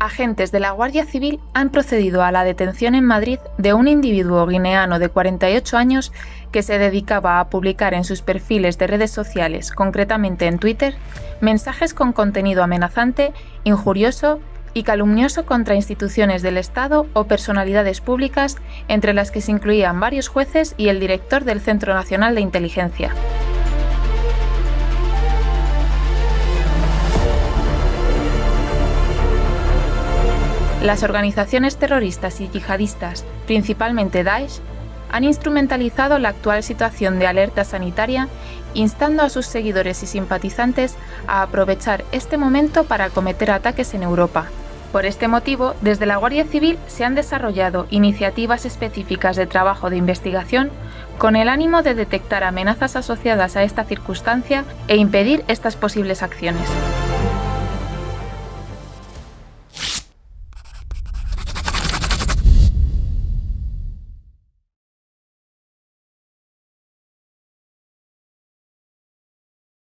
agentes de la Guardia Civil han procedido a la detención en Madrid de un individuo guineano de 48 años que se dedicaba a publicar en sus perfiles de redes sociales, concretamente en Twitter, mensajes con contenido amenazante, injurioso y calumnioso contra instituciones del Estado o personalidades públicas, entre las que se incluían varios jueces y el director del Centro Nacional de Inteligencia. Las organizaciones terroristas y yihadistas, principalmente Daesh, han instrumentalizado la actual situación de alerta sanitaria, instando a sus seguidores y simpatizantes a aprovechar este momento para cometer ataques en Europa. Por este motivo, desde la Guardia Civil se han desarrollado iniciativas específicas de trabajo de investigación con el ánimo de detectar amenazas asociadas a esta circunstancia e impedir estas posibles acciones.